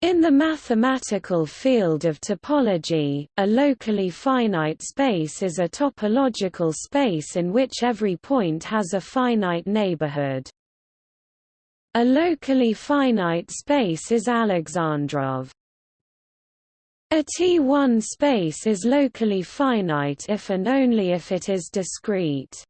In the mathematical field of topology, a locally finite space is a topological space in which every point has a finite neighborhood. A locally finite space is Alexandrov. A T1 space is locally finite if and only if it is discrete.